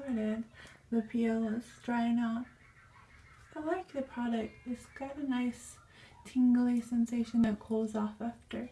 started, the peel is drying out. I like the product. It's got a nice tingly sensation that cools off after.